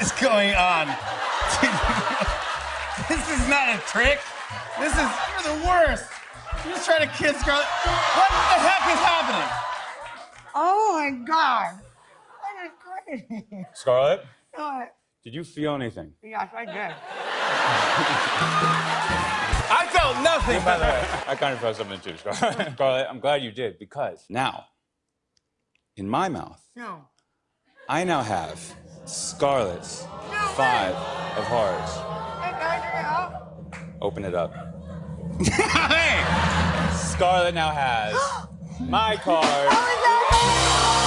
is going on? this is not a trick. This is you're the worst. You're just trying to kiss Scarlett. What the heck is happening? Oh my God. That is crazy. Scarlett, What? did you feel anything? Yes, I did. I felt nothing, by the way. I kind of felt something too, Scarlett. Scarlett, I'm glad you did because now, in my mouth, No. I now have Scarlett's five of hearts. Hey, can I check it out? Open it up. hey! Scarlett now has my card. Oh,